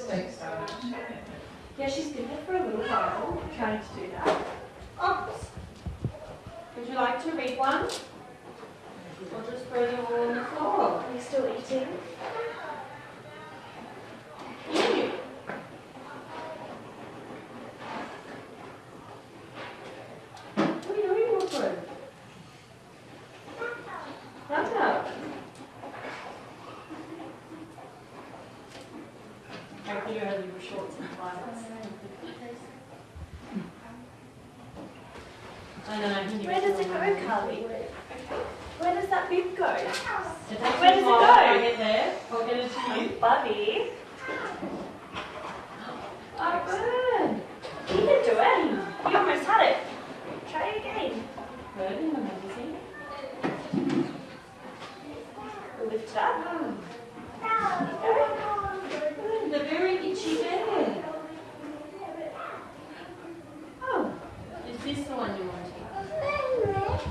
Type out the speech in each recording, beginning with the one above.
just like so. Yeah, she's been here for a little while, trying to do that. Oh, would you like to read one? Or just throw them all on the floor? Are you still eating? Could have shorts and flats. I know, can Where does it go, Carly? Where does that bib go? Where does it go? to get there. I'll get it to you. Buddy, Oh, good. you can do it. You almost had it. Try again. Good in the magazine. Lift it up. Hmm. Good, the very itchy bear. Oh, is this the one you wanted?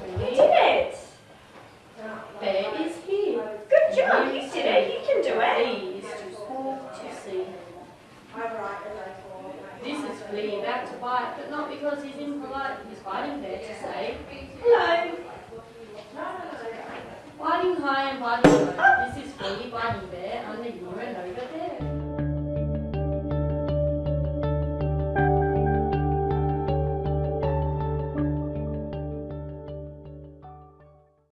You Really? did it. Bear is here. Good job. You did it. You can do it. B is too small to see. Flea about to bite, but not because he's impolite. He's biting there to say hello. Biting high and biting low. This is Flea biting bear.